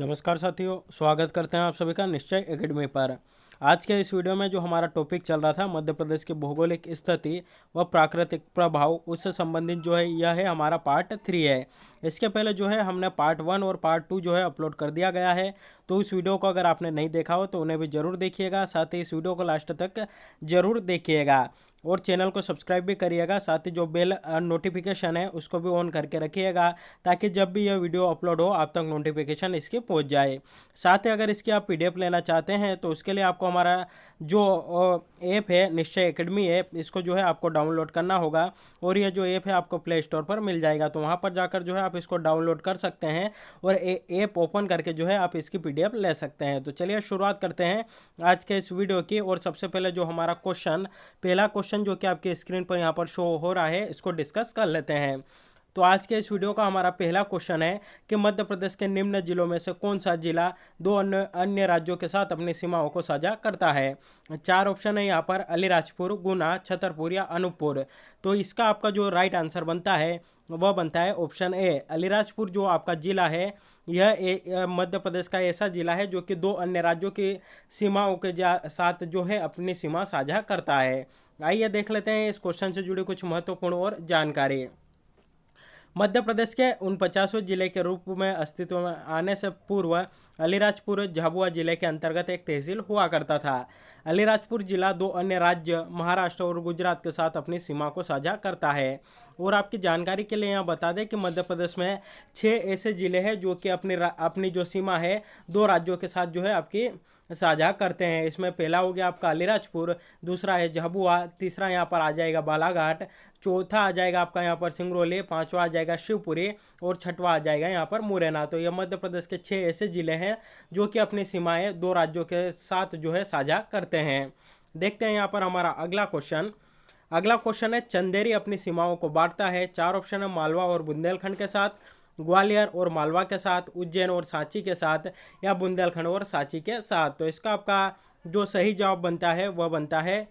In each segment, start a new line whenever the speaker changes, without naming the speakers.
नमस्कार साथियों, स्वागत करते हैं आप सभी का निश्चय एकेडमी पर। आज के इस वीडियो में जो हमारा टॉपिक चल रहा था, मध्य प्रदेश की भौगोलिक स्थिति व प्राकृतिक प्रभाव, उससे संबंधित जो है, यह है हमारा पार्ट थ्री है। इसके पहले जो है, हमने पार्ट वन और पार्ट टू जो है अपलोड कर दिया गया है। तो इस वीडियो को अगर आपने नहीं देखा हो तो उन्हें भी ज़रूर देखिएगा, साथ ही इस वीडियो को लास्ट तक ज़रूर देखिएगा। और चैनल को सब्सक्राइब भी करिएगा, साथ ही जो बेल नोटिफिकेशन है, उसको भी ऑन करके रखिएगा, ताकि जब भी यह वीडियो अपलोड हो, आप तक नोटिफिकेशन इसकी पहुँच जाए। साथ ही अगर इसकी आप पीडीएफ लेना चाहते हैं तो उसके लिए आपको हमारा जो ऐप है, निश्चय एकेडमी ऐप इसको जो है आपको डाउनलोड करना होगा, और यह जो ऐप है, आपको प्ले स्टोर पर मिल जाएगा। तो वहाँ पर जाकर जो है आप इसको डाउनलोड कर सकते हैं, और ऐप ओपन करके जो है आप इसकी पीडीएफ ले सकते हैं। तो चलिए शुरुआत करते हैं आज के इस वीडियो की, और सबसे पहले जो हमारा क्वेश्चन पहला क्वेश्चन जो कि आपके स्क्रीन पर यहाँ पर शो हो रहा है, इसको डिस्कस कर लेते हैं। तो आज के इस वीडियो का हमारा पहला क्वेश्चन है कि मध्य प्रदेश के निम्न जिलों में से कौन सा जिला दो अन्य अन्य राज्यों के साथ अपनी सीमाओं को साझा करता है? चार ऑप्शन है यहाँ पर, अलीराजपुर, गुना, छतरपुर या अनूपपुर। तो इसका आपका जो राइट आंसर बनता है, वह बनता है ऑप्शन ए अलीराजपुर जो आपका जिला है, यह मध्य प्रदेश का ऐसा जिला है जो कि दो अन्य राज्यों की सीमाओं के साथ जो है अपनी सीमा साझा करता है। आइए देख लेते हैं इस क्वेश्चन से जुड़ी कुछ महत्वपूर्ण और जानकारी। मध्य प्रदेश के उन पचासवें ज़िले के रूप में अस्तित्व में आने से पूर्व अलीराजपुर, झाबुआ ज़िले के अंतर्गत एक तहसील हुआ करता था। अलीराजपुर जिला दो अन्य राज्य, महाराष्ट्र और गुजरात के साथ अपनी सीमा को साझा करता है। और आपकी जानकारी के लिए यहाँ बता दें कि मध्य प्रदेश में छः ऐसे ज़िले हैं जो कि अपनी अपनी जो सीमा है, दो राज्यों के साथ जो है आपकी साझा करते हैं। इसमें पहला हो गया आपका अलीराजपुर, दूसरा है झाबुआ, तीसरा यहाँ पर आ जाएगा बालाघाट, चौथा आ जाएगा आपका यहाँ पर सिंगरौली, पांचवा आ जाएगा शिवपुरी और छठवा आ जाएगा यहाँ पर मुरैना। तो ये मध्य प्रदेश के छः ऐसे ज़िले हैं जो कि अपनी सीमाएँ दो राज्यों के साथ जो है साझा करते हैं। देखते हैं यहाँ पर हमारा अगला क्वेश्चन। अगला क्वेश्चन है, चंदेरी अपनी सीमाओं को बांटता है। चार ऑप्शन है, मालवा और बुंदेलखंड के साथ। ग्वालियर और मालवा के साथ, उज्जैन और सांची के साथ या बुंदेलखंड और सांची के साथ। तो इसका आपका जो सही जवाब बनता है, वह बनता है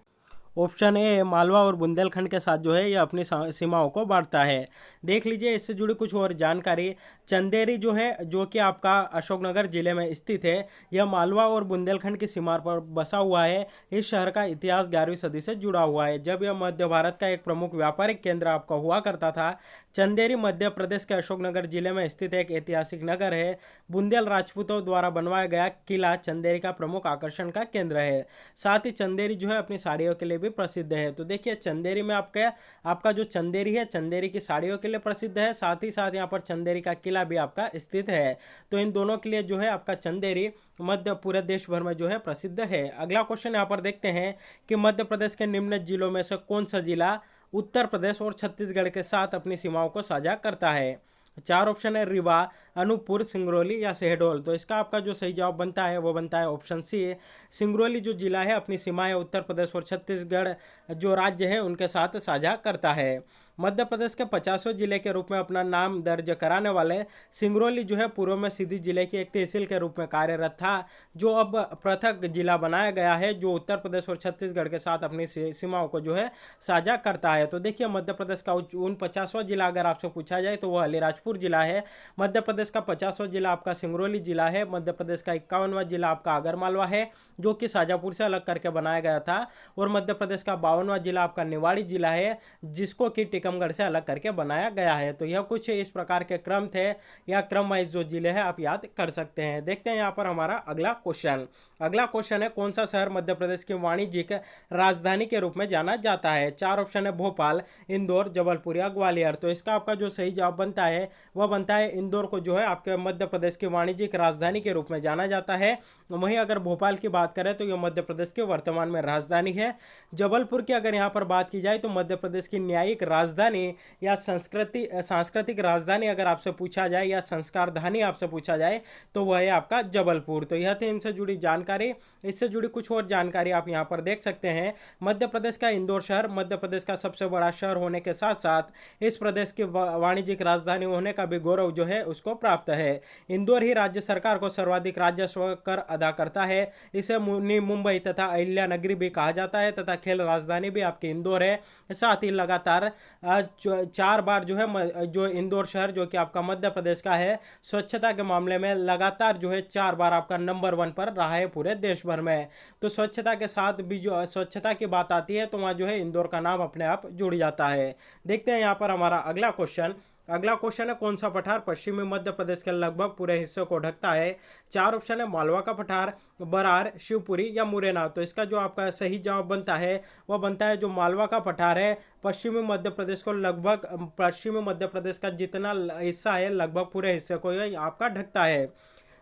ऑप्शन ए, मालवा और बुंदेलखंड के साथ जो है, यह अपनी सीमाओं को बांटता है। देख लीजिए, इससे जुड़ी कुछ और जानकारी। चंदेरी जो है, जो कि आपका अशोकनगर ज़िले में स्थित है, यह मालवा और बुंदेलखंड की सीमा पर बसा हुआ है। इस शहर का इतिहास ग्यारहवीं सदी से जुड़ा हुआ है। जब यह मध्य भारत का एक प्रमुख व्यापारिक केंद्र आपका हुआ करता था चंदेरी मध्य प्रदेश के अशोकनगर ज़िले में स्थित एक ऐतिहासिक नगर है। बुंदेल राजपूतों द्वारा बनवाया गया किला चंदेरी का प्रमुख आकर्षण का केंद्र है। साथ ही चंदेरी जो है, अपनी साड़ियों के लिए भी प्रसिद्ध है। तो देखिए, चंदेरी में आपका आपका जो चंदेरी है, चंदेरी की साड़ियों के लिए प्रसिद्ध है। साथ ही साथ यहाँ पर चंदेरी का किला भी आपका स्थित है। तो इन दोनों के लिए जो है, आपका चंदेरी मध्य पूरे देश भर में जो है, प्रसिद्ध है। अगला क्वेश्चन यहाँ पर देखते हैं कि मध्य प्रदेश के निम्न जिलों में से कौन सा जिला उत्तर प्रदेश और छत्तीसगढ़ के साथ अपनी सीमाओं को साझा करता है। चार ऑप्शन है, रीवा, अनूपपुर, सिंगरौली या शहडोल। तो इसका आपका जो सही जवाब बनता है, वो बनता है ऑप्शन सी, सिंगरौली जो जिला है, अपनी सीमाएँ उत्तर प्रदेश और छत्तीसगढ़ जो राज्य है, उनके साथ साझा करता है। मध्य प्रदेश के पचासवें ज़िले के रूप में अपना नाम दर्ज कराने वाले सिंगरौली जो है, पूर्व में सीधी ज़िले की एक तहसील के रूप में कार्यरत था, जो अब पृथक जिला बनाया गया है, जो उत्तर प्रदेश और छत्तीसगढ़ के साथ अपनी सीमाओं को जो है, साझा करता है। तो देखिए, मध्य प्रदेश का उन पचासवा जिला अगर आपसे पूछा जाए तो वह अलीराजपुर जिला है। मध्य प्रदेश का पचासवा जिला आपका सिंगरौली जिला है। मध्य प्रदेश का इक्यावनवा जिला आपका आगरमालवा है, जो कि शाजापुर से अलग करके बनाया गया था। और मध्य प्रदेश का बावनवा जिला आपका निवाड़ी जिला है, जिसको कि टिकम टीकमगढ़ से अलग करके बनाया गया है। तो यह कुछ इस प्रकार के क्रम थे। या क्रम वाइज जो ज़िले हैं, आप याद कर सकते हैं। देखते हैं यहाँ पर हमारा अगला क्वेश्चन। अगला क्वेश्चन है, कौन सा शहर मध्य प्रदेश की वाणिज्यिक राजधानी के रूप में जाना जाता है? चार ऑप्शन है, भोपाल, इंदौर, जबलपुर या ग्वालियर। तो इसका आपका जो सही जवाब बनता है, वह बनता है इंदौर को जो है आपके मध्य प्रदेश की वाणिज्यिक राजधानी के रूप में जाना जाता है। वहीं अगर भोपाल की बात करें तो यह मध्य प्रदेश की वर्तमान में राजधानी है। जबलपुर की अगर यहाँ पर बात की जाए तो मध्य प्रदेश की न्यायिक राजधानी राजधानी या संस्कृति, सांस्कृतिक राजधानी अगर आपसे पूछा जाए या संस्कार धानी आपसे पूछा जाए तो वह है आपका जबलपुर। तो यह थी इनसे जुड़ी जानकारी। इससे जुड़ी कुछ और जानकारी आप यहाँ पर देख सकते हैं। मध्य प्रदेश का इंदौर शहर, मध्य प्रदेश का सबसे बड़ा शहर होने के साथ साथ इस प्रदेश की वाणिज्यिक राजधानी होने का भी गौरव जो है उसको प्राप्त है। इंदौर ही राज्य सरकार को सर्वाधिक राजस्व कर अदा करता है। इसे मुंबई तथा अहिल्या नगरी भी कहा जाता है तथा खेल राजधानी भी आपकी इंदौर है। साथ ही लगातार चार बार जो है जो इंदौर शहर, जो कि आपका मध्य प्रदेश का है, स्वच्छता के मामले में लगातार जो है चार बार आपका नंबर वन पर रहा है पूरे देश भर में। तो स्वच्छता के साथ भी जो, स्वच्छता की बात आती है तो वहाँ जो है इंदौर का नाम अपने आप जुड़ जाता है। देखते हैं यहाँ पर हमारा अगला क्वेश्चन अगला क्वेश्चन है, कौन सा पठार पश्चिमी मध्य प्रदेश के लगभग पूरे हिस्से को ढकता है? चार ऑप्शन है, मालवा का पठार, बरार, शिवपुरी या मुरैना। तो इसका जो आपका सही जवाब बनता है, वह बनता है जो मालवा का पठार है, पश्चिमी मध्य प्रदेश को लगभग, पश्चिमी मध्य प्रदेश का जितना हिस्सा है, लगभग पूरे हिस्से को आपका ढकता है।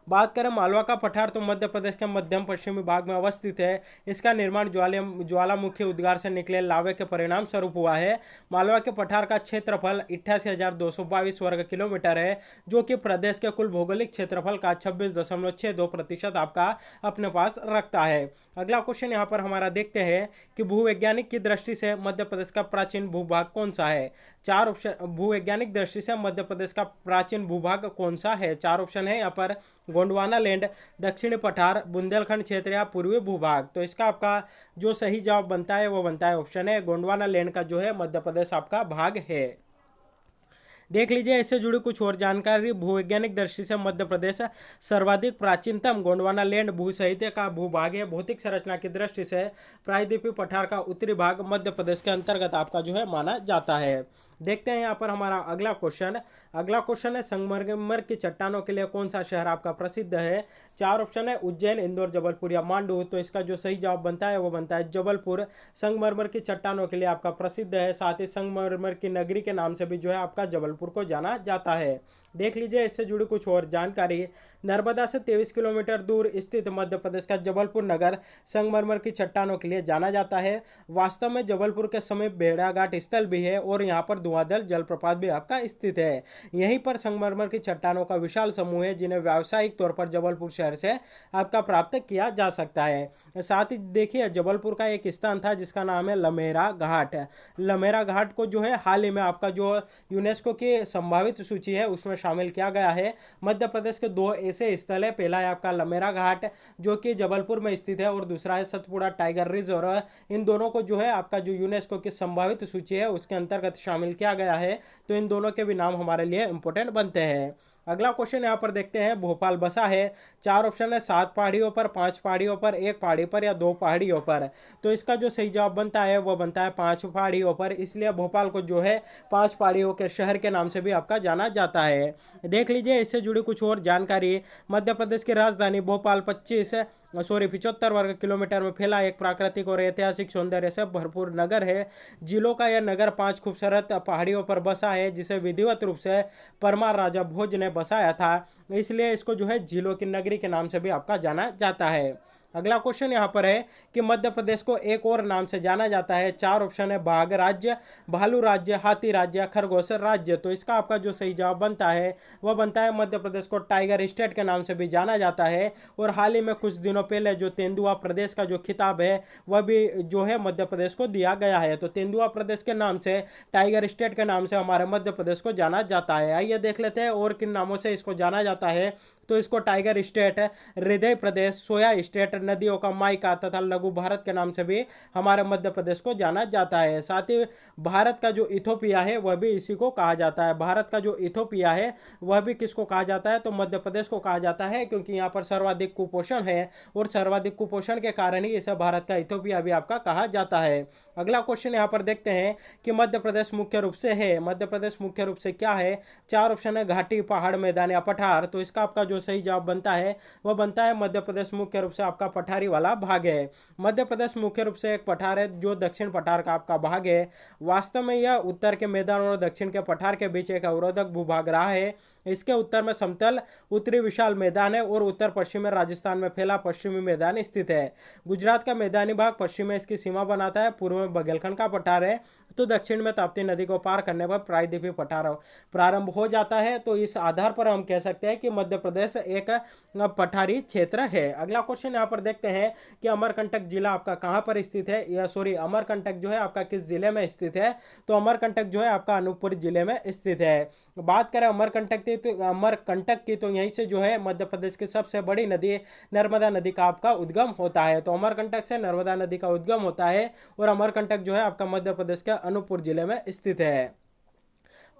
बात करें मालवा का पठार तो मध्य प्रदेश के मध्यम पश्चिमी भाग में अवस्थित है। इसका निर्माण ज्वाला ज्वालामुखी उद्गार से निकले लावे के परिणाम स्वरूप हुआ है। मालवा के पठार का क्षेत्रफल इट्ठासी वर्ग किलोमीटर है, जो कि प्रदेश के कुल भौगोलिक क्षेत्रफल का छब्बीस प्रतिशत आपका अपने पास रखता है। अगला क्वेश्चन यहाँ पर हमारा देखते हैं कि भूवैज्ञानिक की दृष्टि से मध्य प्रदेश का प्राचीन भूभाग कौन सा है? चार ऑप्शन भूवैज्ञानिक दृष्टि से मध्य प्रदेश का प्राचीन भूभाग कौन सा है? चार ऑप्शन है यहाँ पर। गोंडवाना लैंड, दक्षिणी पठार, बुंदेलखंड क्षेत्र या पूर्वी भूभाग। तो इसका आपका जो सही जवाब बनता है, वो बनता है ऑप्शन है गोंडवाना लैंड का जो है मध्य प्रदेश आपका भाग है। देख लीजिए, इससे जुड़ी कुछ और जानकारी, भूवैज्ञानिक दृष्टि से मध्य प्रदेश सर्वाधिक प्राचीनतम गोंडवाना लैंड भू साहित्य का भूभाग है। भौतिक संरचना की दृष्टि से प्रायद्वीपीय पठार का उत्तरी भाग मध्य प्रदेश के अंतर्गत आपका जो है माना जाता है। देखते हैं यहाँ पर हमारा अगला क्वेश्चन। अगला क्वेश्चन है, संगमरमर की चट्टानों के लिए कौन सा शहर आपका प्रसिद्ध है? चार ऑप्शन है, उज्जैन, इंदौर, जबलपुर या मांडू। तो इसका जो सही जवाब बनता है, वो बनता है जबलपुर। संगमरमर की चट्टानों के लिए आपका प्रसिद्ध है, साथ ही संगमरमर की नगरी के नाम से भी जो है आपका जबलपुर को जाना जाता है। देख लीजिए, इससे जुड़ी कुछ और जानकारी। नर्मदा से तेईस किलोमीटर दूर स्थित मध्य प्रदेश का जबलपुर नगर संगमरमर की चट्टानों के लिए जाना जाता है। वास्तव में जबलपुर के समीप भेड़ा घाट स्थल भी है और यहाँ पर धुआंधल जलप्रपात भी आपका स्थित है। यहीं पर संगमरमर की चट्टानों का विशाल समूह है, जिन्हें व्यावसायिक तौर पर जबलपुर शहर से आपका प्राप्त किया जा सकता है। साथ ही देखिए, जबलपुर का एक स्थान था, जिसका नाम है लमेरा घाट। लमेरा घाट को जो है, हाल ही में आपका जो यूनेस्को की संभावित सूची है, उसमें शामिल किया गया है। मध्य प्रदेश के दो ऐसे स्थल है, पहला है आपका लमेरा घाट, जो कि जबलपुर में स्थित है, और दूसरा है सतपुड़ा टाइगर रिज़र्व। इन दोनों को जो है आपका जो यूनेस्को की संभावित सूची है, उसके अंतर्गत शामिल किया गया है। तो इन दोनों के भी नाम हमारे लिए इंपॉर्टेंट बनते हैं। अगला क्वेश्चन यहाँ पर देखते हैं। भोपाल बसा है। चार ऑप्शन है। सात पहाड़ियों पर, पाँच पहाड़ियों पर, एक पहाड़ी पर या दो पहाड़ियों पर। तो इसका जो सही जवाब बनता है, वो बनता है पाँच पहाड़ियों पर। इसलिए भोपाल को जो है पाँच पहाड़ियों के शहर के नाम से भी आपका जाना जाता है। देख लीजिए, इससे जुड़ी कुछ और जानकारी। मध्य प्रदेश की राजधानी भोपाल पच्चीस सॉरी पिचहत्तर वर्ग किलोमीटर में फैला एक प्राकृतिक और ऐतिहासिक सौंदर्य से भरपूर नगर है। जिलों का यह नगर पाँच खूबसूरत पहाड़ियों पर बसा है, जिसे विधिवत रूप से परमार राजा भोज ने बसाया था। इसलिए इसको जो है जिलों की नगरी के नाम से भी आपका जाना जाता है। अगला क्वेश्चन यहाँ पर है कि मध्य प्रदेश को एक और नाम से जाना जाता है। चार ऑप्शन है बाघ राज्य, भालू राज्य, हाथी राज्य, खरगोश राज्य। तो इसका आपका जो सही जवाब बनता है, वह बनता है मध्य प्रदेश को टाइगर स्टेट के नाम से भी जाना जाता है। और हाल ही में कुछ दिनों पहले जो तेंदुआ प्रदेश का जो खिताब है, वह भी जो है मध्य प्रदेश को दिया गया है। तो तेंदुआ प्रदेश के नाम से, टाइगर स्टेट के नाम से हमारे मध्य प्रदेश को जाना जाता है। आइए देख लेते हैं और किन नामों से इसको जाना जाता है। तो इसको टाइगर स्टेट, हृदय प्रदेश, सोया स्टेट, नदियों का माइका तथा लघु भारत के नाम से भी हमारे मध्य प्रदेश को जाना जाता है। साथ ही भारत का जो इथोपिया है, वह भी इसी को कहा जाता है। भारत का जो इथोपिया है, वह भी किसको कहा जाता है? तो मध्य प्रदेश को कहा जाता है, क्योंकि यहाँ पर सर्वाधिक कुपोषण है और सर्वाधिक कुपोषण के कारण ही इसे भारत का इथोपिया भी आपका कहा जाता है। अगला क्वेश्चन यहाँ पर देखते हैं कि मध्य प्रदेश मुख्य रूप से है। मध्य प्रदेश मुख्य रूप से क्या है? चार ऑप्शन है, घाटी, पहाड़, मैदान या पठार। तो इसका आपका जो सही जवाब बनता है, वह बनता है मध्य प्रदेश मुख्य रूप से आपका पठारी वाला भाग है। मध्य प्रदेश मुख्य रूप से एक पठार है, जो दक्षिण पठार का आपका भाग है। वास्तव में यह उत्तर के मैदान और दक्षिण के पठार के बीच एक अवरोधक भूभाग रहा है। इसके उत्तर में समतल, उत्तरी विशाल मैदान है और उत्तर पश्चिम में राजस्थान में फैला पश्चिमी मैदान स्थित है। गुजरात का मैदानी भाग पश्चिम में इसकी सीमा बनाता है, पूर्व में बघेलखंड का पठार है तो दक्षिण में ताप्ती नदी को पार करने पर प्रायद्वीपीय पठार प्रारंभ हो जाता है। तो इस आधार पर हम कह सकते हैं कि मध्य प्रदेश एक पठारी क्षेत्र है। अगला क्वेश्चन यहाँ पर देखते हैं कि अमरकंटक जिला आपका कहाँ पर स्थित है? या सॉरी अमरकंटक जो है आपका किस ज़िले में स्थित है? तो अमरकंटक जो है आपका अनूपपुर ज़िले में स्थित है। बात करें अमरकंटक की तो अमरकंटक की तो यहीं से जो है मध्य प्रदेश की सबसे बड़ी नदी नर्मदा नदी का आपका उद्गम होता है। तो अमरकंटक से नर्मदा नदी का उद्गम होता है और अमरकंटक जो है आपका मध्य प्रदेश के अनूपपुर ज़िले में स्थित है।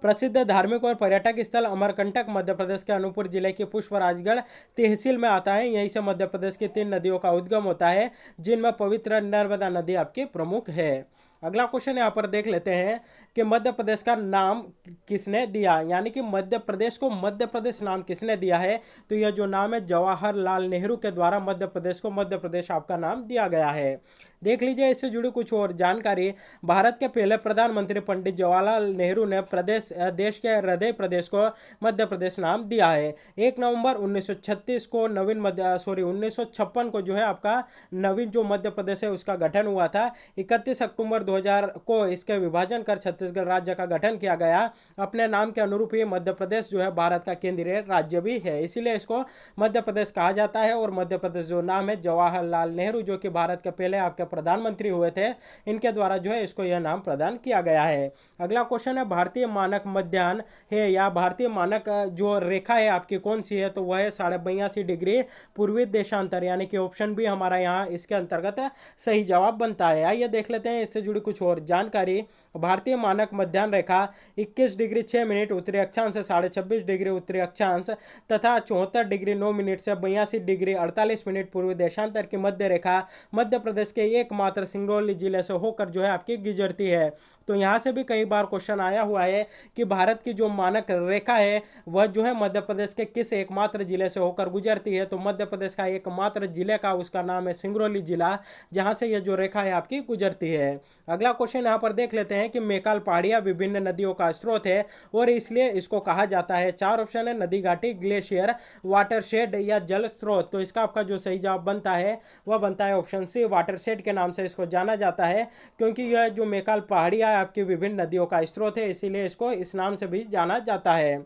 प्रसिद्ध धार्मिक और पर्यटक स्थल अमरकंटक मध्य प्रदेश के अनूपपुर ज़िले की पुष्पराजगढ़ तहसील में आता है। यहीं से मध्य प्रदेश की तीन नदियों का उद्गम होता है, जिनमें पवित्र नर्मदा नदी आपकी प्रमुख है। अगला क्वेश्चन यहाँ पर देख लेते हैं कि मध्य प्रदेश का नाम किसने दिया? यानी कि मध्य प्रदेश को मध्य प्रदेश नाम किसने दिया है? तो यह जो नाम है, जवाहरलाल नेहरू के द्वारा मध्य प्रदेश को मध्य प्रदेश आपका नाम दिया गया है। देख लीजिए, इससे जुड़ी कुछ और जानकारी। भारत के पहले प्रधानमंत्री पंडित जवाहरलाल नेहरू ने प्रदेश देश के हृदय प्रदेश को मध्य प्रदेश नाम दिया है। एक नवंबर 1936 को नवीन मध्य सॉरी 1956 को जो है आपका नवीन जो मध्य प्रदेश है, उसका गठन हुआ था। इकतीस अक्टूबर 2000 को इसके विभाजन कर छत्तीसगढ़ राज्य का गठन किया गया। अपने नाम के अनुरूप ही मध्य प्रदेश जो है भारत का केंद्रीय राज्य भी है। इसीलिए इसको मध्य प्रदेश कहा जाता है और मध्य प्रदेश जो नाम है जवाहरलाल नेहरू, जो कि भारत के पहले आपके प्रधानमंत्री हुए थे, इनके द्वारा जो है इसको यह नाम प्रदान किया गया है। अगला क्वेश्चन है, भारतीय मानक मध्यान्ह है या भारतीय मानक जो रेखा है आपकी कौन सी है? तो वह है साढ़े बयासी डिग्री पूर्वी देशांतर, यानी कि ऑप्शन भी हमारा यहाँ इसके अंतर्गत सही जवाब बनता है। आइए देख लेते हैं, इससे जुड़ी कुछ और जानकारी। भारतीय मानक मध्यान्ह रेखा 21 डिग्री 6 मिनट, उत्तरी अक्षांश से साढ़े छब्बीस डिग्री, उत्तरी अक्षांश तथा चौहत्तर डिग्री नौ मिनट से बयासी डिग्री 48 मिनट पूर्वी देशांतर की मध्य रेखा मध्य प्रदेश के एकमात्र सिंगरौली ज़िले से होकर जो है आपकी गुजरती है। तो यहाँ से भी कई बार क्वेश्चन आया हुआ है कि भारत की जो मानक रेखा है, वह जो है मध्य प्रदेश के किस एकमात्र ज़िले से होकर गुजरती है? तो मध्य प्रदेश का एकमात्र ज़िले का उसका नाम है सिंगरौली जिला, जहाँ से यह जो रेखा है आपकी गुजरती है। अगला क्वेश्चन यहाँ पर देख लेते हैं कि मेकाल पहाड़िया विभिन्न नदियों का स्रोत है और इसलिए इसको कहा जाता है। चार ऑप्शन है, नदी घाटी, ग्लेशियर, वाटरशेड या जल स्रोत। तो इसका आपका जो सही जवाब बनता है, वह बनता है ऑप्शन सी, वाटरशेड के नाम से इसको जाना जाता है, क्योंकि यह जो मेकाल पहाड़िया आपकी विभिन्न नदियों का स्रोत है, इसीलिए इसको इस नाम से भी जाना जाता है।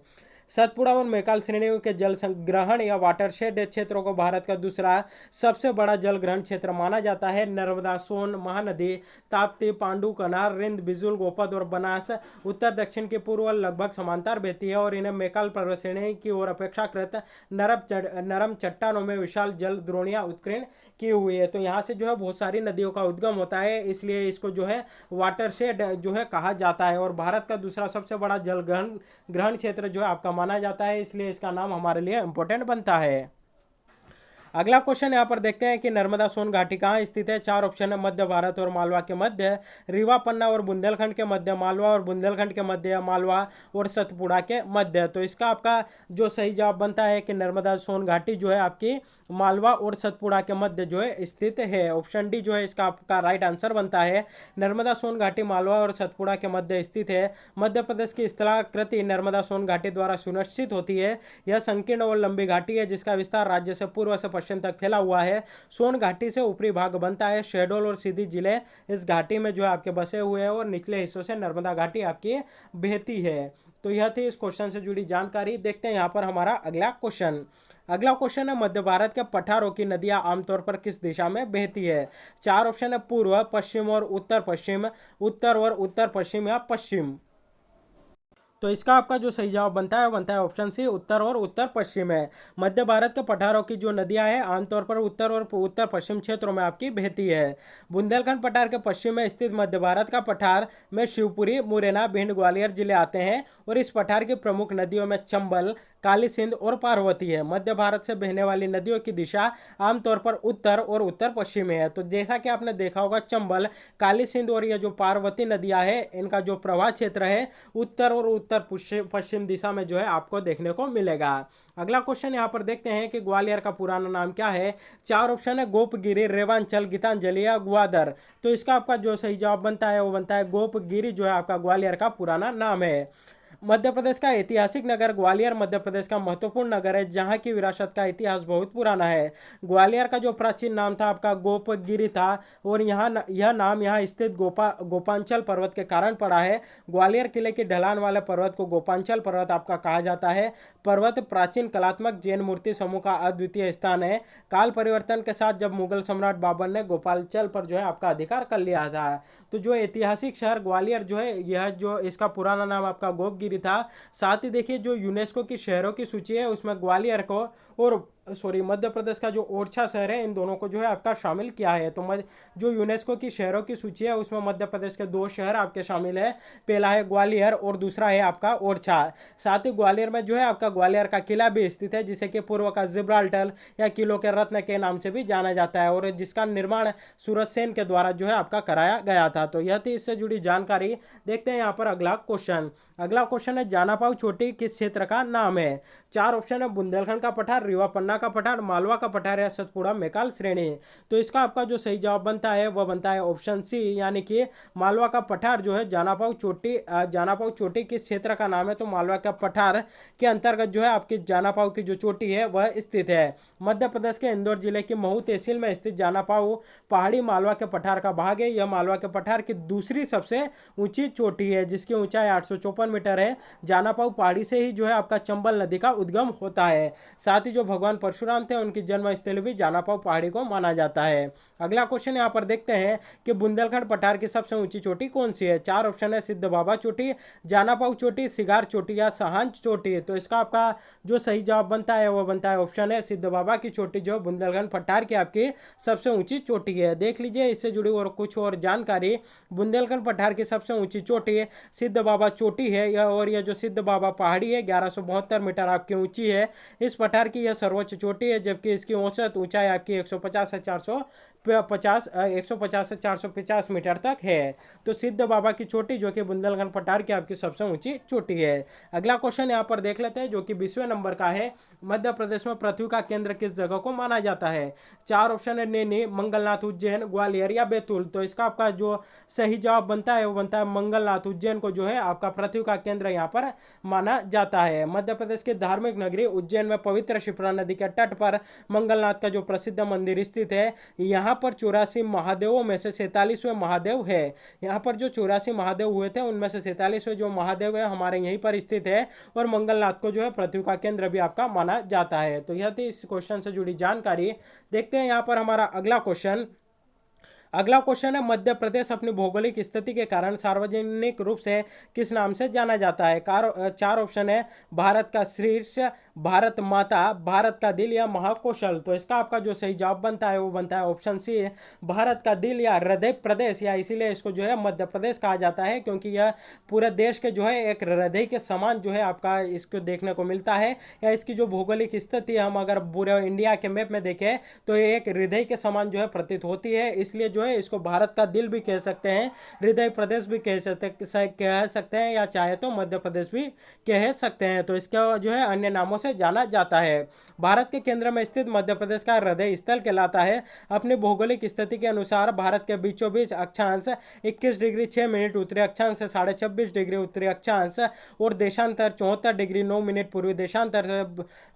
सतपुड़ा और मेकाल श्रेणियों के जल संग्रहण या वाटरशेड क्षेत्रों को भारत का दूसरा सबसे बड़ा जल ग्रहण क्षेत्र माना जाता है। नर्मदा, सोन, महानदी, ताप्ती पांडु कनार रिंद, बिजुल, गोपद और बनास उत्तर, दक्षिण के पूर्व लगभग समांतर बहती है और इन्हें मेकाल पर्वत श्रेणी की ओर अपेक्षाकृत नरम नरम चट्टानों में विशाल जल द्रोणियाँ उत्कीर्ण की हुई है। तो यहाँ से जो है बहुत सारी नदियों का उद्गम होता है, इसलिए इसको जो है वाटरशेड जो है कहा जाता है और भारत का दूसरा सबसे बड़ा जल ग्रहण ग्रहण क्षेत्र जो है आपका माना जाता है इसलिए इसका नाम हमारे लिए इम्पोर्टेंट बनता है। अगला क्वेश्चन यहाँ पर देखते हैं कि नर्मदा सोन घाटी कहाँ स्थित है? चार ऑप्शन है, मध्य भारत और मालवा के मध्य, रीवा, पन्ना और बुंदेलखंड के मध्य, मालवा और बुंदेलखंड के मध्य, मालवा और सतपुड़ा के मध्य। तो इसका आपका जो सही जवाब बनता है कि नर्मदा सोन घाटी जो है आपकी मालवा और सतपुड़ा के मध्य जो है स्थित है। ऑप्शन डी जो है इसका आपका राइट आंसर बनता है, नर्मदा सोन घाटी, मालवा और सतपुड़ा के मध्य स्थित है। मध्य प्रदेश की स्थलाकृति नर्मदा सोन घाटी द्वारा सुनिश्चित होती है। यह संकीर्ण और लंबी घाटी है जिसका विस्तार राज्य से पूर्व से पश्चिम तक फैला हुआ है। सोन घाटी से ऊपरी भाग बनता है। शेडोल और सीधी ज़िले इस घाटी में जो है आपके बसे हुए हैं और निचले हिस्सों से नर्मदा घाटी आपकी बहती है। तो यह थी इस क्वेश्चन से जुड़ी जानकारी। देखते हैं यहाँ पर हमारा अगला क्वेश्चन अगला क्वेश्चन है, मध्य भारत के पठारों की नदियाँ आमतौर पर किस दिशा में बहती है? चार ऑप्शन है, पूर्व, पश्चिम और उत्तर पश्चिम। उत्तर और उत्तर पश्चिम या पश्चिम। तो इसका आपका जो सही जवाब बनता है बनता है ऑप्शन सी उत्तर और उत्तर पश्चिम है। मध्य भारत के पठारों की जो नदियाँ हैं, आमतौर पर उत्तर और उत्तर पश्चिम क्षेत्रों में आपकी बहती है। बुंदेलखंड पठार के पश्चिम में स्थित मध्य भारत का पठार में शिवपुरी, मुरैना, भिंड, ग्वालियर ज़िले आते हैं और इस पठार की प्रमुख नदियों में चंबल, काली सिंध और पार्वती है। मध्य भारत से बहने वाली नदियों की दिशा आमतौर पर उत्तर और उत्तर पश्चिम है। तो जैसा कि आपने देखा होगा, चंबल, काली सिंध और यह जो पार्वती नदियाँ है, इनका जो प्रवाह क्षेत्र है, उत्तर और उत्तर पश्चिम दिशा में जो है आपको देखने को मिलेगा। अगला क्वेश्चन यहाँ पर देखते हैं कि ग्वालियर का पुराना नाम क्या है? चार ऑप्शन है, गोपगिरी, रेवांचल, गीतांजलि या ग्वादर। तो इसका आपका जो सही जवाब बनता है, वो बनता है गोपगिरी, जो है आपका ग्वालियर का पुराना नाम है। मध्य प्रदेश का ऐतिहासिक नगर ग्वालियर मध्य प्रदेश का महत्वपूर्ण नगर है, जहाँ की विरासत का इतिहास बहुत पुराना है। ग्वालियर का जो प्राचीन नाम था, आपका गोपगिरी था, और यहाँ यह नाम यहाँ स्थित गोपा, गोपांचल पर्वत के कारण पड़ा है। ग्वालियर किले के ढलान वाले पर्वत को गोपांचल पर्वत आपका कहा जाता है। पर्वत प्राचीन कलात्मक जैन मूर्ति समूह का अद्वितीय स्थान है। काल परिवर्तन के साथ जब मुगल सम्राट बाबर ने गोपालचल पर जो है आपका अधिकार कर लिया था। तो जो ऐतिहासिक शहर ग्वालियर जो है, यह जो इसका पुराना नाम आपका गोपगिरी था। साथ ही देखिए, जो यूनेस्को की शहरों की सूची है, उसमें ग्वालियर को और सॉरी, मध्य प्रदेश का जो ओरछा शहर है, इन दोनों को जो है आपका शामिल किया है। तो मध्य, जो यूनेस्को की शहरों की सूची है, उसमें मध्य प्रदेश के दो शहर आपके शामिल है। पहला है ग्वालियर और दूसरा है आपका ओरछा। साथ ही ग्वालियर में जो है आपका ग्वालियर का किला भी स्थित है, जिसे कि पूर्व का जिब्राल्टल या किलो के रत्न के नाम से भी जाना जाता है और जिसका निर्माण सूरज सेन के द्वारा जो है आपका कराया गया था। तो यह थी इससे जुड़ी जानकारी। देखते हैं यहाँ पर अगला क्वेश्चन अगला क्वेश्चन है जानापाऊ छोटी किस क्षेत्र का नाम है? चार ऑप्शन है, बुंदेलखंड का पठार, रीवा पन्ना का पठार, मालवा का पठार या सतपुड़ा मेकाल श्रेणी। है तो इसका आपका जो सही जवाब बनता है, वह बनता है ऑप्शन सी, यानी कि मालवा का पठार जो है जानापाऊ चोटी जानापाऊ चोटी किस क्षेत्र का नाम है? तो मालवा का पठार के अंतर्गत जो है, आपकी जानापाऊ की जो चोटी है, वह स्थित है। मध्य प्रदेश के इंदौर ज़िले की महू तहसील में स्थित जानापाऊ पहाड़ी मालवा के पठार का भाग है। यह मालवा के पठार की दूसरी सबसे ऊँची चोटी है, जिसकी ऊंचाई आठ मीटर है। जानापाऊ पहाड़ी से ही जो है, आपका चंबल नदी का उद्गम होता है। साथ ही जो भगवान परशुराम थे, उनकी जन्मस्थल भी जानापाव पहाड़ी को माना जाता है। अगला क्वेश्चन यहाँ पर देखते हैं कि बुंदेलखंड पठार की सबसे ऊँची चोटी कौन सी है? चार ऑप्शन है, सिद्ध बाबा चोटी जानापाऊ चोटी, सिगार चोटी या सहांच चोटी। तो इसका आपका जो सही जवाब बनता है, वो बनता है ऑप्शन है सिद्ध बाबा की चोटी, जो बुंदेलखंड पठार की आपकी सबसे ऊँची चोटी है। देख लीजिए, इससे जुड़ी और कुछ और जानकारी। बुंदेलखंड पठार की सबसे ऊँची चोटी सिद्ध बाबा चोटी है और यह जो सिद्ध बाबा पहाड़ी है, ग्यारह मीटर आपकी ऊँची है। इस पठार की यह सर्वोच्च चोटी है जबकि इसकी औसत ऊंचाई आपकी 150 से 400 पचास एक सौ पचास से चार सौ पचास मीटर तक है। तो सिद्ध बाबा की चोटी, जो कि बुंदेलखंड पठार की आपकी सबसे ऊँची चोटी है। अगला क्वेश्चन यहाँ पर देख लेते हैं, जो कि बीसवें नंबर का है। मध्य प्रदेश में पृथ्वी का केंद्र किस जगह को माना जाता है? चार ऑप्शन है, नैनी, मंगलनाथ, उज्जैन, ग्वालियर या बैतूल। तो इसका आपका जो सही जवाब बनता है, वो बनता है मंगलनाथ। उज्जैन को जो है, आपका पृथ्वी का केंद्र यहाँ पर माना जाता है। मध्य प्रदेश की धार्मिक नगरी उज्जैन में पवित्र शिप्रा नदी के तट पर मंगलनाथ का जो प्रसिद्ध मंदिर स्थित है, यहाँ पर चौरासी महादेवों में से सैतालीसवें महादेव है। यहाँ पर जो चौरासी महादेव हुए थे, उनमें से सैतालीसवें जो महादेव है, हमारे यहीं पर स्थित है और मंगलनाथ को जो है पृथ्वी का केंद्र भी आपका माना जाता है। तो यह थी इस क्वेश्चन से जुड़ी जानकारी। देखते हैं यहाँ पर हमारा अगला क्वेश्चन अगला क्वेश्चन है, मध्य प्रदेश अपनी भौगोलिक स्थिति के कारण सार्वजनिक रूप से किस नाम से जाना जाता है? कार चार ऑप्शन है, भारत का शीर्ष, भारत माता, भारत का दिल या महाकौशल। तो इसका आपका जो सही जवाब बनता है, वो बनता है ऑप्शन सी, भारत का दिल या हृदय प्रदेश, या इसीलिए इसको जो है मध्य प्रदेश कहा जाता है, क्योंकि यह पूरे देश के जो है एक हृदय के समान जो है आपका इसको देखने को मिलता है। या इसकी जो भौगोलिक स्थिति हम अगर पूरे इंडिया के मैप में देखें तो ये एक हृदय के समान जो है प्रतीत होती है। इसलिए जो है, इसको भारत का दिल भी कह सकते हैं, हृदय प्रदेश भी कह सकते कह सकते हैं, या चाहे तो मध्य प्रदेश भी कह सकते हैं। तो इसका जो है, अन्य नामों से जाना जाता है। भारत के केंद्र में स्थित मध्य प्रदेश का हृदय स्थल कहलाता है। अपनी भौगोलिक स्थिति के अनुसार, भारत के बीचों बीच अक्षांश इक्कीस डिग्री छः मिनट, उत्तरी अक्षांश साढ़े छब्बीस डिग्री, उत्तरी अक्षांश और देशांतर चौहत्तर डिग्री, नौ मिनट पूर्वी देशांतर से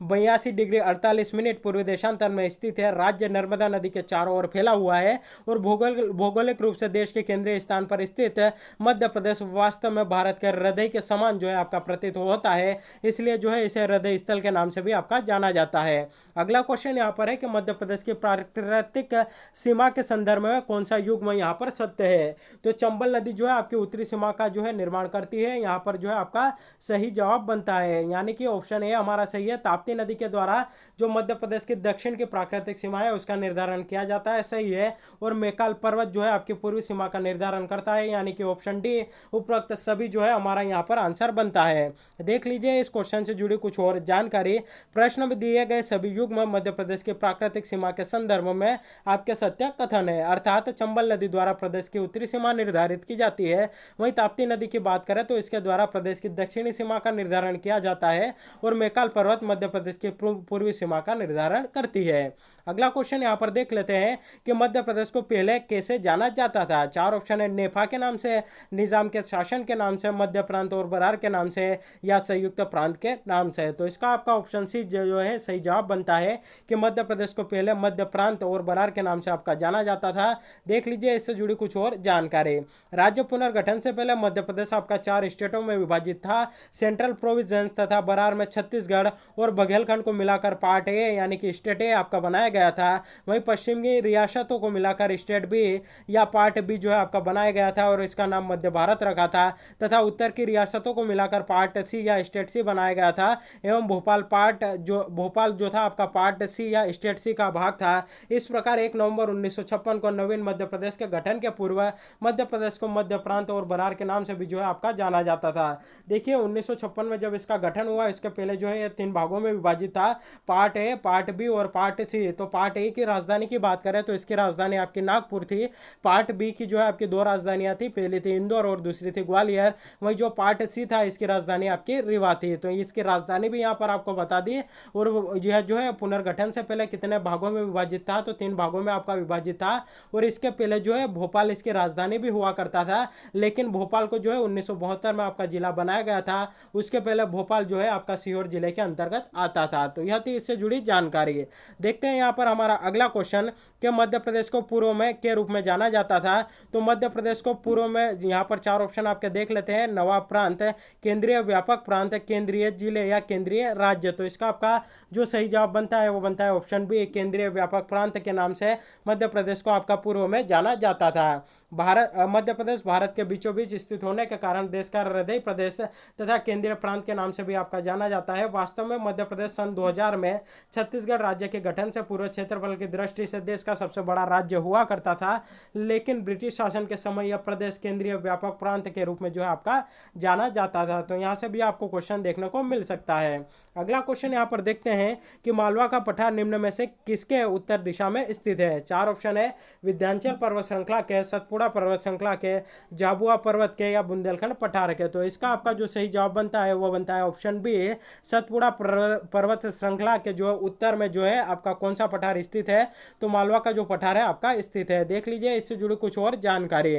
बयासी डिग्री अड़तालीस मिनट पूर्वी देशांतर में स्थित है। राज्य नर्मदा नदी के चारों ओर फैला हुआ है और भूगोल, भौगोलिक रूप से देश के केंद्रीय स्थान पर स्थित मध्य प्रदेश वास्तव में भारत के हृदय के समान जो है आपका प्रतीत होता है। इसलिए जो है इसे हृदय स्थल के नाम से भी आपका जाना जाता है। अगला क्वेश्चन यहाँ पर है कि मध्य प्रदेश की प्राकृतिक सीमा के संदर्भ में कौन सा युग में यहाँ पर सत्य है? तो चंबल नदी जो है आपकी उत्तरी सीमा का जो है निर्माण करती है। यहाँ पर जो है आपका सही जवाब बनता है। यानी कि ऑप्शन ए हमारा सही है। ताप्ती नदी के द्वारा जो मध्य प्रदेश की दक्षिण की प्राकृतिक सीमा है, उसका निर्धारण किया जाता है। सही है। और मेकाल पर्वत जो है आपकी पूर्वी सीमा का निर्धारण करता है, यानी कि ऑप्शन डी उपरोक्त सभी जो है हमारा यहाँ पर आंसर बनता है। देख लीजिए इस क्वेश्चन से जुड़ी कुछ और जानकारी। प्रश्न में दिए गए सभी युग में मध्य प्रदेश की प्राकृतिक सीमा के संदर्भ में आपके सत्य कथन है। अर्थात चंबल नदी द्वारा प्रदेश की उत्तरी सीमा निर्धारित की जाती है। वहीं ताप्ती नदी की बात करें तो इसके द्वारा प्रदेश की दक्षिणी सीमा का निर्धारण किया जाता है और मेकाल पर्वत मध्य प्रदेश की पूर्वी सीमा का निर्धारण करती है। अगला क्वेश्चन यहाँ पर देख लेते हैं कि मध्य प्रदेश को पहले कैसे जाना जाता था। चार ऑप्शन है नेफा के नाम से, निज़ाम के शासन के नाम से, मध्य प्रांत और बरार के नाम से, या संयुक्त प्रांत के नाम से। तो इसका आपका ऑप्शन सी जो है, सही जवाब बनता है कि मध्य प्रदेश को पहले मध्य प्रांत और बरार के नाम से आपका जाना जाता था। देख लीजिए, इससे जुड़ी कुछ और जानकारी। राज्य पुनर्गठन से पहले मध्य प्रदेश आपका चार स्टेटों में विभाजित था। सेंट्रल प्रोविज़न तथा बरार में छत्तीसगढ़ और बघेलखंड को मिलाकर पार्ट ए यानी कि स्टेट ए आपका बनाया गया था। वहीं पश्चिमी रियासतों को मिलाकर स्टेट बी या पार्ट बी जो है आपका बनाया गया था और इसका नाम मध्य भारत रखा था तथा उत्तर की रियासतों को मिलाकर पार्ट सी या स्टेट सी बनाया गया था एवं भोपाल पार्ट जो, भोपाल जो था आपका पार्ट सी या स्टेट सी का भाग था। इस प्रकार एक नवंबर उन्नीस को नवीन मध्य प्रदेश के गठन के पूर्व मध्य प्रदेश को मध्य प्रांत और बरार के नाम से भी जो है आपका जाना जाता था। देखिए, उन्नीस सौ छप्पन में जब इसका गठन हुआ, इसके पहले जो है तीन भागों में विभाजित था। पार्ट ए, पार्ट बी और पार्ट सी तो पार्ट ए की राजधानी की बात करें तो इसकी राजधानी आपकी नागपुर थी। पार्ट बी की जो है आपकी दो राजधानियाँ थी, पहली थी इंदौर और दूसरी थी ग्वालियर। वहीं जो पार्ट सी था, इसकी राजधानी आपकी रिवा थी। तो इसकी राजधानी भी यहाँ पर आपको बता दी और यह जो है पुनर्गठन से पहले कितने भागों में विभाजित था तो तीन भागों में आपका विभाजित था और इसके पहले जो है भोपाल इसकी राजधानी भी हुआ करता था। लेकिन भोपाल को जो है उन्नीस सौ बहत्तर में आपका जिला बनाया गया था। उसके पहले भोपाल जो है आपका सीहोर ज़िले के अंतर्गत आता था। तो यह थी इससे जुड़ी जानकारी। देखते हैं यहाँ पर हमारा अगला क्वेश्चन कि मध्य प्रदेश को पूर्व में के रूप में जाना जाता था। तो मध्य प्रदेश को पूर्व में यहाँ पर चार ऑप्शन आपके देख लेते हैं। नवाब प्रांत, केंद्रीय व्यापक प्रांत, केंद्रीय ज़िले या केंद्रीय राज्य। तो इसका आपका जो सही जवाब बनता है, वो बनता है ऑप्शन बी केंद्रीय व्यापक प्रांत के नाम से मध्य प्रदेश को आपका पूर्व में जाना जाता था। भारत मध्य प्रदेश भारत के बीचों बीच स्थित होने के कारण देश का हृदय प्रदेश तथा केंद्रीय प्रांत के नाम से भी आपका जाना जाता है। वास्तव में मध्य प्रदेश सन 2000 में छत्तीसगढ़ राज्य के गठन से पूर्व क्षेत्रफल की दृष्टि से देश का सबसे बड़ा राज्य हुआ करता था, लेकिन ब्रिटिश शासन के समय यह प्रदेश केंद्रीय व्यापक प्रांत के रूप में जो है आपका जाना जाता था। तो यहाँ से भी आपको क्वेश्चन देखने को मिल सकता है। अगला क्वेश्चन यहाँ पर देखते हैं कि मालवा का पठार निम्न में से किसके उत्तर दिशा में स्थित है? चार ऑप्शन है विद्यांचल पर्वत श्रृंखला के, सतपुड़ा पर्वत श्रृंखला के जाबुआ पर्वत के या बुंदेलखंड पठार के। तो इसका आपका जो सही जवाब बनता है, वो बनता है ऑप्शन बी सतपुड़ा पर्वत श्रृंखला के जो उत्तर में जो है आपका कौन सा पठार स्थित है तो मालवा का जो पठार है आपका स्थित है। देख लीजिए, इससे जुड़ी कुछ और जानकारी।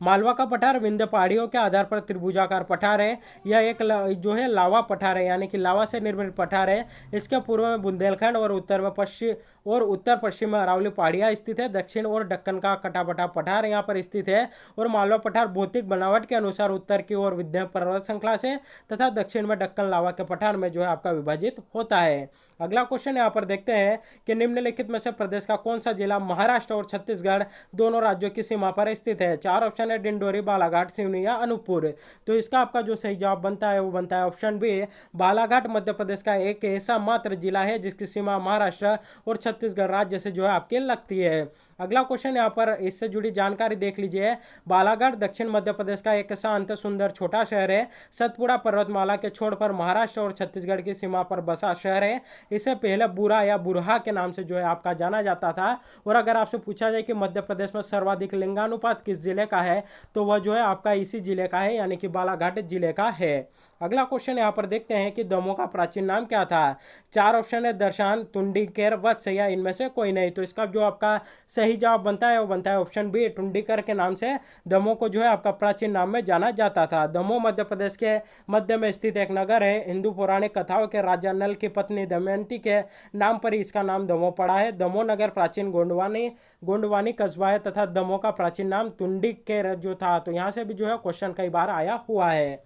मालवा का पठार विंध्य पहाड़ियों के आधार पर त्रिभुजाकार पठार है। यह एक जो है लावा पठार है, यानी कि लावा से निर्मित पठार है। इसके पूर्व में बुंदेलखंड और उत्तर में पश्चिम और उत्तर पश्चिम में अरावली पहाड़ियाँ स्थित है। दक्षिण और दक्कन का कटापटा पठार यहाँ पर स्थित है। और मालवा पठार भौतिक बनावट के अनुसार उत्तर की ओर विद्या पर्वत श्रृंखला से तथा दक्षिण में डक्कन लावा के पठार में जो है आपका विभाजित होता है। अगला क्वेश्चन यहाँ पर देखते हैं कि निम्नलिखित में से प्रदेश का कौन सा जिला महाराष्ट्र और छत्तीसगढ़ दोनों राज्यों की सीमा पर स्थित है? चार ऑप्शन है, डिंडोरी, बालाघाट, सिवनी या अनूपपुर। तो इसका आपका जो सही जवाब बनता है, वो बनता है ऑप्शन बी बालाघाट, मध्य प्रदेश का एक ऐसा मात्र जिला है जिसकी सीमा महाराष्ट्र और छत्तीसगढ़ राज्य से जो है आपके लगती है। अगला क्वेश्चन यहाँ पर, इससे जुड़ी जानकारी देख लीजिए। बालागढ़ दक्षिण मध्य प्रदेश का एक शांत, सुंदर, छोटा शहर है। सतपुड़ा पर्वतमाला के छोड़ पर महाराष्ट्र और छत्तीसगढ़ की सीमा पर बसा शहर है। इसे पहले बुरा या बुरहा के नाम से जो है आपका जाना जाता था। और अगर आपसे पूछा जाए कि मध्य प्रदेश में सर्वाधिक लिंगानुपात किस ज़िले का है तो वह जो है आपका इसी ज़िले का है, यानी कि बालाघाट ज़िले का है। अगला क्वेश्चन यहाँ पर देखते हैं कि दमो का प्राचीन नाम क्या था। चार ऑप्शन है, दर्शान, तुंडीकर वत्स या इनमें से कोई नहीं। तो इसका जो आपका सही जवाब बनता है, वो बनता है ऑप्शन बी टुंडीकर के नाम से दमो को जो है आपका प्राचीन नाम में जाना जाता था। दमो मध्य प्रदेश के मध्य में स्थित एक नगर है, हिंदू पौराणिक कथाओं के राजा नल की पत्नी दमयंती के नाम पर ही इसका नाम दमो पड़ा है। दमो नगर प्राचीन गोंडवानी गोंडवानी कस्बा है तथा दमो का प्राचीन नाम तुंडी जो था। तो यहाँ से भी जो है क्वेश्चन कई बार आया हुआ है।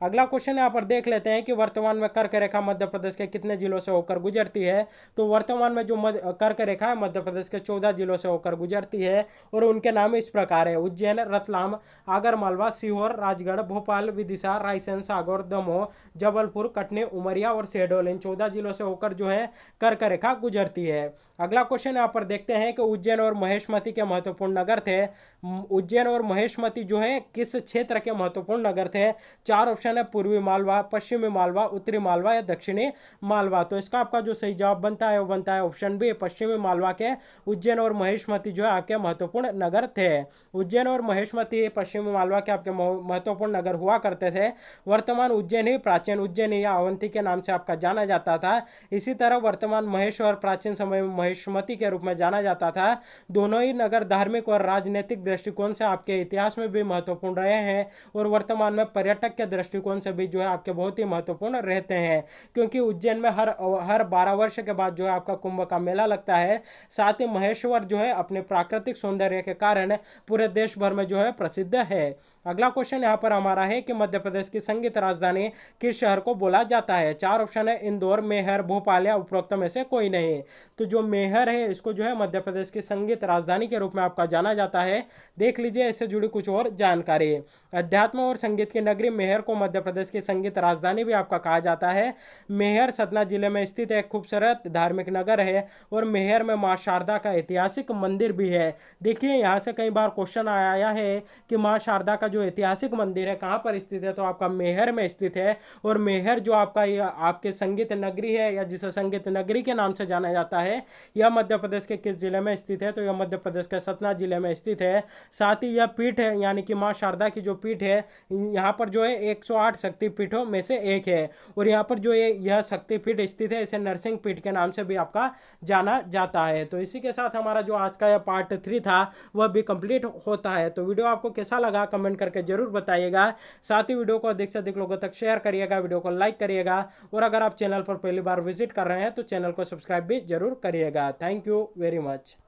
अगला क्वेश्चन यहाँ पर देख लेते हैं कि वर्तमान में कर्क रेखा मध्य प्रदेश के कितने जिलों से होकर गुजरती है। तो वर्तमान में जो कर्क रेखा है मध्य प्रदेश के चौदह जिलों से होकर गुजरती है और उनके नाम इस प्रकार है। उज्जैन, रतलाम आगर मालवा सीहोर, राजगढ़, भोपाल, विदिशा, रायसेन, सागर, दमोह, जबलपुर, कटनी, उमरिया और शहडोल। इन चौदह जिलों से होकर जो है कर्क रेखा गुजरती है। अगला क्वेश्चन यहाँ पर देखते हैं कि उज्जैन और महेशमती के महत्वपूर्ण नगर थे। उज्जैन और महेशमती जो है, किस क्षेत्र के महत्वपूर्ण नगर थे? चार ऑप्शन है, पूर्वी मालवा, पश्चिमी मालवा, उत्तरी मालवा या दक्षिणी मालवा। तो इसका आपका जो सही जवाब बनता है, वो बनता है ऑप्शन बी पश्चिमी मालवा के उज्जैन और महेशमती जो है, आपके महत्वपूर्ण नगर थे। उज्जैन और महेशमती, पश्चिमी मालवा के आपके महत्वपूर्ण नगर हुआ करते थे। वर्तमान उज्जैन ही प्राचीन उज्जैन या अवंती के नाम से आपका जाना जाता था। इसी तरह वर्तमान महेश्वर प्राचीन समय में महेशमती के रूप में जाना जाता था। दोनों ही नगर धार्मिक और राजनीतिक दृष्टिकोण से आपके इतिहास में भी महत्वपूर्ण रहे हैं और वर्तमान में पर्यटक के दृष्टिकोण से भी जो है आपके बहुत ही महत्वपूर्ण रहते हैं। क्योंकि उज्जैन में हर हर बारह वर्ष के बाद जो है आपका कुंभ का मेला लगता है। साथ ही महेश्वर जो है अपने प्राकृतिक सौंदर्य के कारण पूरे देश भर में जो है प्रसिद्ध है। अगला क्वेश्चन यहाँ पर हमारा है कि मध्य प्रदेश की संगीत राजधानी किस शहर को बोला जाता है? चार ऑप्शन है, इंदौर, मेहर, भोपाल या उपरोक्त में से कोई नहीं। तो जो मेहर है, इसको जो है मध्य प्रदेश की संगीत राजधानी के रूप में आपका जाना जाता है। देख लीजिए, इससे जुड़ी कुछ और जानकारी। अध्यात्म और संगीत की नगरी मेहर को मध्य प्रदेश की संगीत राजधानी भी आपका कहा जाता है। मेहर सतना ज़िले में स्थित एक खूबसूरत धार्मिक नगर है और मेहर में माँ शारदा का ऐतिहासिक मंदिर भी है। देखिए, यहाँ से कई बार क्वेश्चन आया है कि माँ शारदा का जो ऐतिहासिक मंदिर है, कहाँ पर स्थित है तो आपका मेहर में स्थित है। और मेहर जो आपका आपके संगीत नगरी है, या जिसे संगीत नगरी के नाम से जाना जाता है, यह मध्य प्रदेश के किस ज़िले में स्थित है? तो यह मध्य प्रदेश के सतना ज़िले में स्थित है। साथ ही यह पीठ है, यानी कि माँ शारदा की जो पीठ है, यहाँ पर जो है एक शक्तिपीठों में से एक है। और यहाँ पर जो है यह शक्तिपीठ स्थित है, इसे नरसिंह पीठ के नाम से भी आपका जाना जाता है। तो इसी के साथ हमारा जो आज का यह पार्ट थ्री था, वह भी कंप्लीट होता है। तो वीडियो आपको कैसा लगा, कमेंट करके ज़रूर बताइएगा। साथ ही वीडियो को अधिक से अधिक लोगों तक शेयर करिएगा, वीडियो को लाइक करिएगा और अगर आप चैनल पर पहली बार विज़िट कर रहे हैं तो चैनल को सब्सक्राइब भी ज़रूर करिएगा। Thank you very much